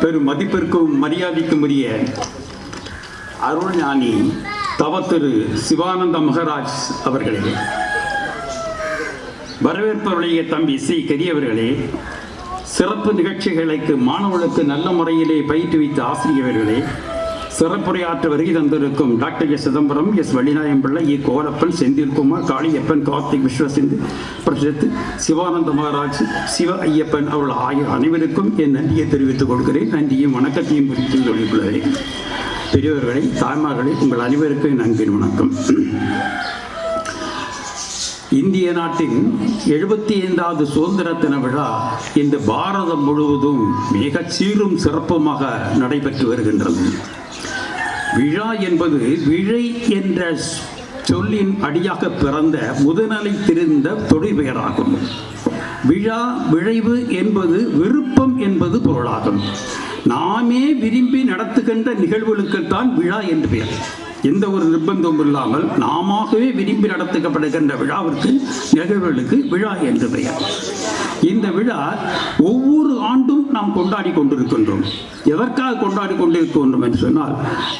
பெரும் மதிப்பிற்கும் மரியாதைக்கும் உரிய அருள்ஞானி திரு சிவானந்த மகராஜ் அவர்களே. வரவேற்பவருடைய தம்பி சி கரியவர்களே சிறப்பு நிகழ்ச்சிகளுக்கு மாணவர்களுக்கு நல்ல முறையிலே பயிற்றுவித்த ஆசிரியர்களே சிறப்புரையாற்ற வருகை தந்திருக்கும் doctor S Chidambaram S Vallinayam Pillai E Kolappan Senthilkumar Kaliappan Karthik விஸ்வசிந்து Prasidh Sivananda Maharaj சிவ ஐயப்பன் அவர்கள் ஆகிய அனைவருக்கும் என் நன்றியை தெரிவித்துக் கொள்கிறேன். நன்றியும் வணக்கத்தையும் குறித்து சொல்லிக்கொள்கிறேன் பெரியவர்களை தாய்மார்களை உங்கள் அனைவருக்கும் என் அன்பின் வணக்கம். இந்திய நாட்டின் எழுபத்தி ஐந்தாவது சுதந்திர தின விழா இன்று பாரதம் முழுவதும் மிக சீரும் சிறப்புமாக நடைபெற்று வருகின்றது. விழா என்பது விழை என்ற சொல்லின் அடியாக பிறந்த முதுநிலை தெரிந்த தொழிற்பெயராகும். விழா விழைவு என்பது விருப்பம் என்பது பொருளாகும். நாமே விரும்பி நடத்துகின்ற நிகழ்வுகளுக்குத்தான் விழா என்று பெயர். எந்த ஒரு நிர்பந்தமும் இல்லாமல் நாமவே விரும்பி நடத்தப்படுகின்ற விழாவிற்கு நிகழ்வுகளுக்கு விழா என்று பெயர். இந்த விழா ஒவ்வொரு ஆண்டும் நாம் கொண்டாடி கொண்டிருக்கின்றோம். எதற்காக கொண்டாடி கொண்டிருக்கின்றோம் என்று சொன்னால்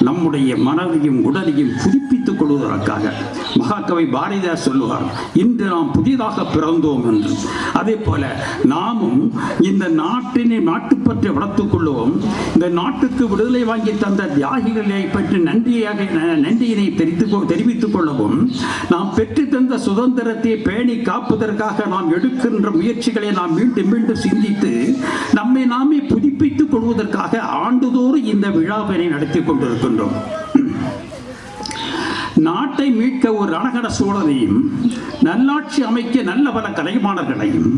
நம்முடைய மனதையும் உடலையும் புதுப்பித்துக் கொள்வதற்காக. மகாகவி பாரதியார் சொல்லுவார் இன்று நாம் புதிதாக பிறந்தோம் என்று. அதே போல நாமும் இந்த நாட்டினை நாட்டுப்பற்றை வளர்த்துக் கொள்வோம் இந்த நாட்டுக்கு விடுதலை வாங்கி தந்த தியாகிகளை பற்றி நன்றியாக நன்றியினை தெரிவித்து தெரிவித்துக் கொள்ளவும் நாம் பெற்று தந்த சுதந்திரத்தை பேணி காப்பதற்காக நாம் எடுக்கின்ற முயற்சிகளை நாம் மீண்டும் மீண்டும் சிந்தித்து நம்மை நாமே புதுப்பித்துக் கொள்வதற்காக ஆண்டுதோறும் இந்த விழாவினை நடத்தி கொண்டிருக்கின்றோம். நாட்டை மீட்க ஒரு ரணகட சூழலையும் நல்லாட்சி அமைக்க நல்ல பல கலைமானர்களையும்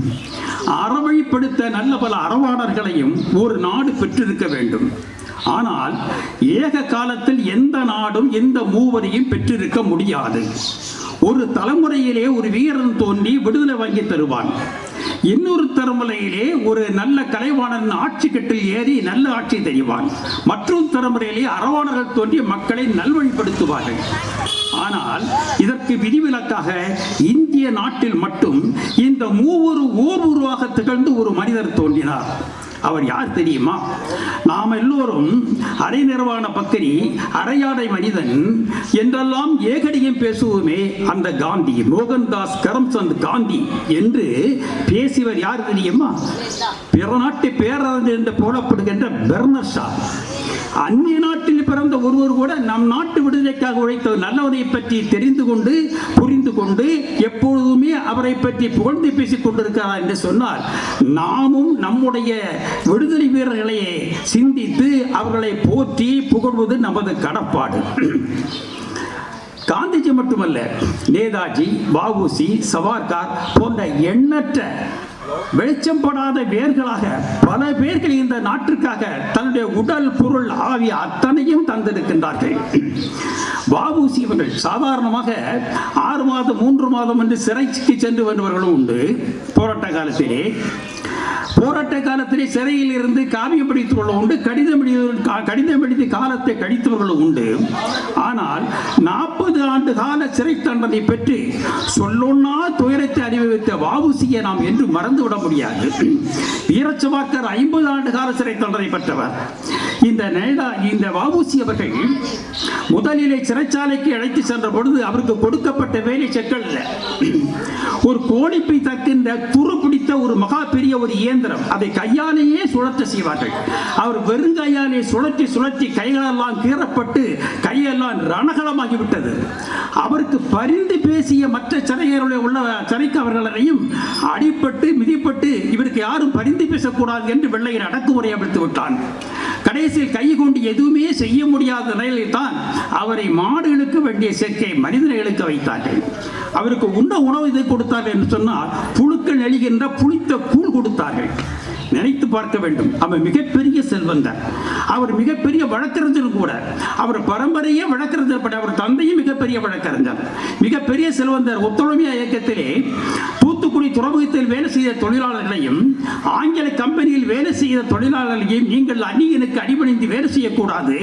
அறவழிப்படுத்த நல்ல பல அறவாளர்களையும் ஒரு நாடு பெற்றிருக்க வேண்டும். ஆனால் ஏக காலத்தில் எந்த நாடும் எந்த மூவரையும் பெற்றிருக்க முடியாது. ஒரு தலைமுறையிலே ஒரு வீரன் தோன்றி விடுதலை வாங்கி தருவான். இன்னொரு தலைமுறையிலே ஒரு நல்ல கலைவாணன் ஆட்சி கட்டில் ஏறி நல்ல ஆட்சி தெரிவான். மற்றொரு தலைமுறையிலே அரவாணர்கள் தோன்றி மக்களை நல்வழிப்படுத்துவார்கள். ஆனால் இதற்கு விதிவிலக்காக இந்திய நாட்டில் மட்டும் இந்த மூவரு ஓர் உருவாக திகழ்ந்து ஒரு மனிதர் தோன்றினார். அவர் யார் தெரியுமா? நாம் எல்லோரும் அரை நிர்வாண பக்கரி அரையாடை மனிதன் என்றெல்லாம் ஏகடியும் பேசுவோமே அந்த காந்தி மோகன்தாஸ் கரம்சந்த் காந்தி என்று பேசியவர் யார் தெரியுமா? பிற நாட்டு பேரறிஞர் என்று போடப்படுகின்ற பெர்னர் ஷா. அந்நிய நாட்டில் பிறந்த ஒருவர் கூட நம் நாட்டு விடுதலைக்காக உழைத்த நல்லவரை பற்றி தெரிந்து கொண்டு புரிந்து கொண்டு எப்பொழுதுமே அவரை பற்றி புகழ்ந்து பேசிக் கொண்டிருக்கிறார் என்று சொன்னால் நாமும் நம்முடைய விடுதலை வீரர்களை சிந்தித்து அவர்களை போற்றி புகழ்வது நமது கடப்பாடு. காந்திஜி மட்டுமல்ல நேதாஜி பாபுசி சவார்கார் போன்ற எண்ணற்ற வெளிச்சம் படாத வேர்களாக பல பேர்கள் இந்த நாட்டிற்காக தன்னுடைய உடல் பொருள் ஆவி அத்தனையும் தந்திருக்கின்றார்கள். வாபூசி இவர்கள் சாதாரணமாக ஆறு மாதம் மூன்று மாதம் என்று சிறைக்கு சென்று வருபவர்களும் உண்டு. போராட்ட காலத்திலே. போராட்ட காலத்திலே சிறையில் இருந்து காவியம் படித்தவர்களும் உண்டு. கடிதம் கடிதம் எழுதி காலத்தை கழித்தவர்களும் உண்டு. ஆனால் நாற்பது ஆண்டு கால சிறை தண்டனை பெற்று சொல்லொன்னா துயரத்தை அனுபவித்த வாவுசியை நாம் என்று மறந்துவிட முடியாது. வீரச்சவாக்கர் ஐம்பது ஆண்டு கால சிறை தண்டனை பெற்றவர். இந்த நேடா இந்த வாவுசி அவர்கள் முதலிலே சிறைச்சாலைக்கு அழைத்து சென்ற பொழுது அவருக்கு கொடுக்கப்பட்ட வேலை செக்கல் ஒரு கோழிப்பை தக்கின்ற துரு பிடித்த ஒரு மகா பெரிய ஒரு இயந்திரம். அதை கையாலேயே சுழற்ற செய்வார்கள். அவர் வெறுங்கையாலே சுழற்றி சுழற்றி கைகளெல்லாம் கீறப்பட்டு கையெல்லாம் ரணகலமாகிவிட்டது. அவருக்கு பரிந்து பேசிய மற்ற சிறையருடைய உள்ள சிறைக்கு அவர்களையும் அடிப்பட்டு மிதிப்பட்டு இவருக்கு யாரும் பரிந்து பேசக்கூடாது என்று வெள்ளையர் அடக்குமுறை அமைத்து விட்டான். கடைசியில் கை கொண்டு எதுவுமே செய்ய முடியாத நிலையில் தான் அவரை மாடுகளுக்கு வேண்டிய சேர்க்கை மனிதர்களுக்கு வைத்தார்கள். அவருக்கு உண்ண உணவு இதை கொடுத்தார்கள் என்று சொன்னால் புழுக்கள் எழுகின்ற புளித்த கூழ் கொடுத்தார்கள். நினைத்து பார்க்க வேண்டும். அவர் மிகப்பெரிய செல்வந்தர். அவர் மிகப்பெரிய வழக்கறிஞர் கூட. அவர் பரம்பரையே வழக்கறிஞர் பட் அவர் தந்தையும் மிகப்பெரிய வழக்கறிஞர். மிகப்பெரிய செல்வந்தர் ஒத்துழைமையா இயக்கத்திலே தூத்துக்குடி துறைமுகத்தில் வேலை செய்த தொழிலாளர்களையும் ஆங்கில கம்பெனியில் வேலை செய்த தொழிலாளர்களையும் நீங்கள் அந்நியனுக்கு அடிபணிந்து வேலை செய்யக்கூடாது.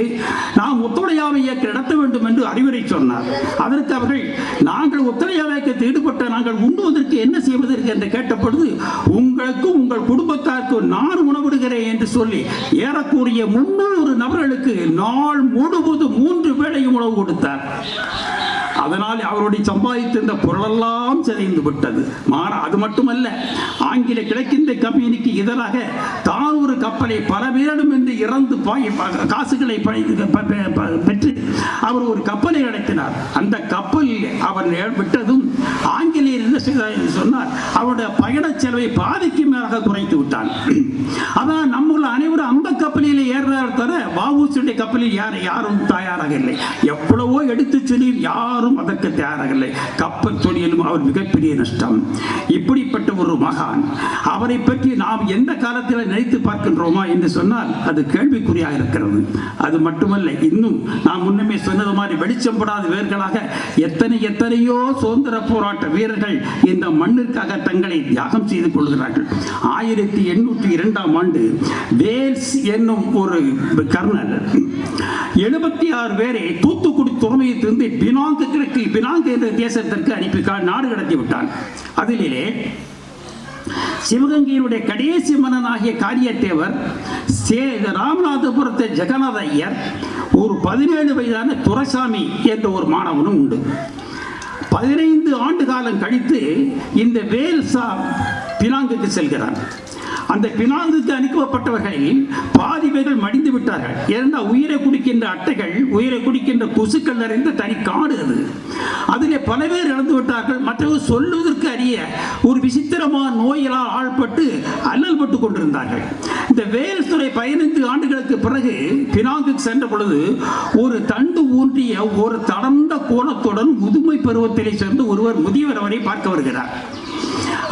நாம் ஒத்துழையாமை இயக்க நடத்த வேண்டும் என்று அறிவுரை சொன்னார். அதற்கு அவர்கள் நாங்கள் ஒத்துழையாமை இயக்கத்தில் ஈடுபட்ட நாங்கள் உண்ணுவதற்கு என்ன செய்வதற்கு? என்று கேட்ட பொழுது உங்களுக்கும் உங்கள் குடும்பத்தாருக்கு நான் உணவிடுகிறேன் என்று சொல்லி ஏறக்கூடிய முன்னூறு நபர்களுக்கு நாள் முழுவதும் மூன்று வேளையும் உணவு கொடுத்தார். அதனால் அவருடைய சம்பாதித்திருந்த பொருளெல்லாம் சிதைந்து விட்டது. மாற அது மட்டுமல்ல ஆங்கில கிழக்கிந்திய கம்பெனிக்கு எதிராக தான் ஒரு கப்பலை பல பேரிடம் என்று இறந்து காசுகளை பெற்று அவர் ஒரு கப்பலை நடத்தினார். அந்த கப்பல் அவர் விட்டதும் ஆங்கிலேயர் என்ன செய்தார் என்று அவருடைய பயண செலவை பாதிக்கு மேலாக குறைத்து விட்டான். அதான் நம்முள்ள அனைவரும் அந்த கப்பலில் ஏறுறார் தவிர வாவூசியுடைய கப்பலில் யார் யாரும் தயாராக இல்லை. எவ்வளவோ எடுத்து சொல்லி யாரும் அதற்கு தயாராக இல்லை. கப்பல் தொழிலும் அவர் மிகப்பெரிய நஷ்டம். இப்படிப்பட்ட ஒரு மகான் அவரை பற்றி நாம் எந்த காலத்தில் நினைத்து பார்க்கின்றோமா என்று சொன்னால் அது கேள்விக்குறியாக இருக்கிறது. அது மட்டுமல்ல இன்னும் நாம் முன்னே முன்னமே சொன்னது மாதிரி வெளிச்சம் படாத வேர்களாக எத்தனை எத்தனையோ சுதந்திர போராட்ட வீரர்கள் இந்த மண்ணிற்காக தங்களை தியாகம் செய்து கொள்கிறார்கள். ஆயிரத்தி எண்ணூற்றி இரண்டாம் ஆண்டு வேல்ஸ் என்னும் ஒரு கர்னல் எழுபத்தி ஆறு பேரை தூத்துக்குடி துறைமுகத்திலிருந்து பினாங்கு கிழக்கு பினாங்கு என்ற தேசத்திற்கு அனுப்பி நாடு கடத்தி விட்டான். அதிலே சிவகங்கையினுடைய கடைசி மன்னனாகிய காரியத்தேவர் ராமநாதபுரத்தை ஜெகநாத ஐயர் ஒரு பதினேழு வயதான துரைசாமி என்ற ஒரு மாணவனும் உண்டு. பதினைந்து ஆண்டு காலம் கழித்து இந்த வேல்சா பினாங்குக்கு செல்கிறான். அந்த பினாந்துக்கு அனுப்பப்பட்டவர்களில் பாதி பேர்கள் மடிந்து விட்டார்கள். ஏனென்றால் உயிரை குடிக்கின்ற அட்டைகள் உயிரை குடிக்கின்ற கொசுக்கள் நிறைந்த தனி காடு அது. அதிலே பல பேர் இழந்து விட்டார்கள். மற்றவர் சொல்லுவதற்கு அறிய ஒரு விசித்திரமான நோய்களால் ஆள்பட்டு அல்லல் பட்டு கொண்டிருந்தார்கள். இந்த வேல்ஸ் துறை பதினைந்து ஆண்டுகளுக்கு பிறகு பினாங்குக்கு சென்ற பொழுது ஒரு தண்டு ஊன்றிய ஒரு தடந்த கோணத்துடன் முதுமை பருவத்திலே சேர்ந்து ஒருவர் முதியவர் அவரை பார்க்க வருகிறார்.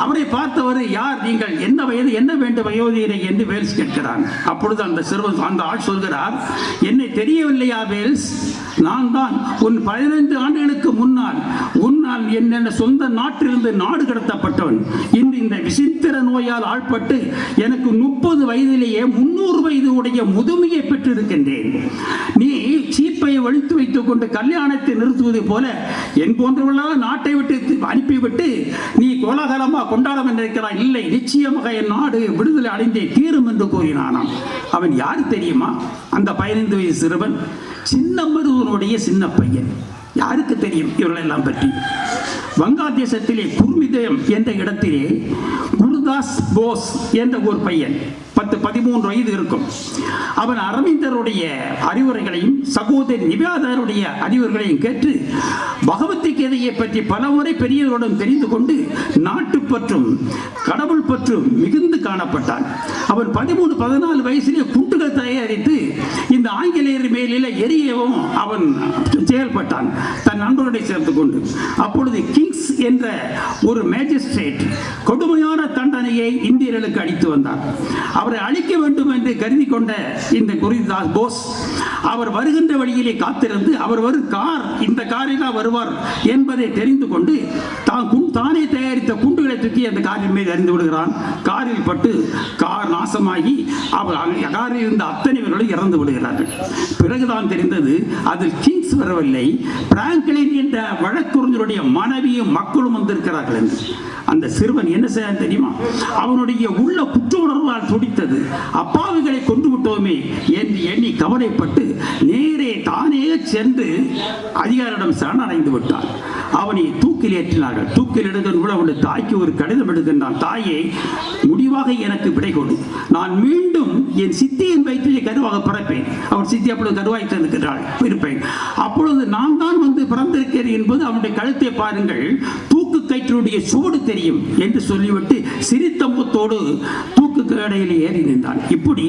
அவரை பார்த்தவர் யார் நீங்கள்? என்ன வயது? என்ன வேண்டும் வயோதிகரை என்று வேல்ஸ் கேட்கிறாங்க அப்பொழுது அந்த சிறுவன் அந்த ஆள் சொல்கிறார் என்னை தெரியவில்லையா வேல்ஸ்? நான் தான் உன் பதினைந்து ஆண்டுகளுக்கு முன்னால் உன்னால் என்னென்ன சொந்த நாட்டிலிருந்து நாடு கடத்தப்பட்டவன். இன்று இந்த விசித்திர நோயால் ஆள்பட்டு எனக்கு முப்பது வயதிலேயே முன்னூறு வயது உடைய முதுமையை பெற்றிருக்கின்றேன். நீ சீப்பை ஒழித்து வைத்துக் கொண்டு கல்யாணத்தை நிறுத்துவது போல என் போன்றவர்களால் நாட்டை விட்டு அனுப்பிவிட்டு நீ கோலாகலமா கொண்டாட என்றிருக்கிறாய். இல்லை நிச்சயமாக என் நாடு விடுதலை அடைந்தே தீரும் என்று கூறினானாம். அவன் யார் தெரியுமா? அந்த பதினைந்து வயசு சிறுவன் சின்னமருவனுடைய சின்ன பையன் யாருக்கு தெரியும் இவர்களெல்லாம் பற்றி? வங்காதேசத்திலே குர்மிதயம் என்ற இடத்திலே குருதாஸ் போஸ் என்ற ஒரு பையன். பத்து பதிமூன்று வயது இருக்கும். அவன் அரவிந்தருடைய அறிவுரைகளையும் சகோதரி நிவேதாருடைய அறிவுரைகளையும் கேட்டு பகவத்கீதையை பற்றி பலமுறை பெரியவர்களுடன் தெரிந்து கொண்டு நாட்டு பற்றும் கடவுள் பற்றும் மிகுந்து காணப்பட்டான். அவன் பதிமூணு பதினாலு வயசிலே குண்டுகள் தயாரித்து இந்த ஆங்கிலேயர் மேலில எரியவும் அவன் செயல்பட்டான். தன் நண்பர்களை சேர்த்து கொண்டு. அப்பொழுது கிங்ஸ் என்ற ஒரு மேஜிஸ்ட்ரேட் கொடுமையான தண்டனையை இந்தியர்களுக்கு அளித்து வந்தார் அவரை அழிக்க வேண்டும் என்று கருதி கொண்ட இந்த குருதாஸ் போஸ் அவர் வருகின்ற வழியிலே காத்திருந்து அவர் வரும் கார் இந்த காரில் தான் வருவார் என்பதை தெரிந்து கொண்டு தான் குண்- தானே தயாரித்த குண்டுகளை தூக்கி அந்த காரின் மீது அறிந்து விடுகிறான். காரில் பட்டு கார் நாசமாகி அவர் அங்க- காரில் இருந்த அத்தனை பேர்களும் இறந்து விடுகிறார்கள். பிறகுதான் தெரிந்தது அதில் கிங்ஸ் வரவில்லை. பிராங்க்லின் என்ற வழக்குறிஞருடைய மனைவியும் மக்களும் வந்திருக்கிறார்கள் என்று. அந்த சிறுவன் என்ன செய்ய தெரியுமா? அவனுடைய உள்ள குற்ற துடித்தது. அப்பாவிகளை கொண்டு விட்டோமே என்று எண்ணி கவலைப்பட்டு நேரே தானே சென்று அதிகாரிடம் சரணடைந்து விட்டான் அவனை தூக்கில் ஏற்றினார்கள். தூக்கில் எடுக்கின்ற அவனுடைய தாய்க்கு ஒரு கடிதம் எடுக்கின்றான் தாயே முடிவாக எனக்கு விடை கொடு. நான் மீண்டும் என் சித்தியின் வயிற்றிலே கருவாக பிறப்பேன். அவன் சித்தி அப்பொழுது கருவாய் தந்திருக்கிறாள் இருப்பேன். அப்பொழுது நான் தான் வந்து பிறந்திருக்கிறேன் என்பது அவனுடைய கழுத்தை பாருங்கள். தூக்கு கயிற்றுடைய சுவடு தெரியும் என்று சொல்லிவிட்டு சிரித்த முகத்தோடு தூக்கு ஏறி நின்றான். இப்படி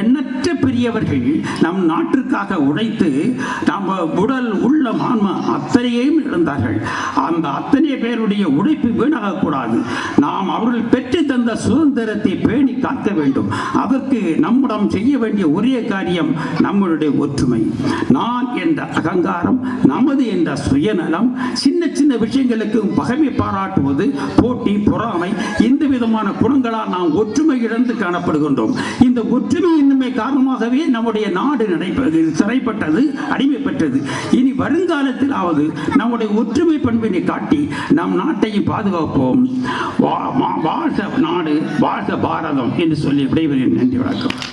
எண்ணற்ற பெரியவர்கள் நம் நாட்டிற்காக உழைத்து நம்ம உடல் உள்ள ஆன்மா அத்தனையும் இழந்தார்கள். அந்த அத்தனை பேருடைய உழைப்பு வீணாகக்கூடாது. நாம் அவர்கள் பெற்று தந்த சுதந்திரத்தை பேணி காக்க வேண்டும். அதற்கு நம்மிடம் செய்ய வேண்டிய ஒரே காரியம் நம்மளுடைய ஒற்றுமை. நான் என்ற அகங்காரம் நமது என்ற சுயநலம் சின்ன சின்ன விஷயங்களுக்கு பகமை பாராட்டுவது போட்டி பொறாமை இந்த விதமான குணங்களால் நாம் ஒற்றுமை இழந்து காணப்படுகின்றோம். இந்த ஒற்றுமை இன்னுமே காரணமாகவே நம்முடைய நாடு நடைபெறுது சிறைப்பட்டது அடிமைப்பட்டது. இனி வருங்காலத்திலாவது நம்முடைய ஒற்றுமை பண்பினை காட்டி நம் நாட்டையும் பாதுகாப்போம். வா- வாழ்க நாடு வாழ்க பாரதம் என்று சொல்லி விடைபெறுகிறேன். நன்றி வணக்கம்.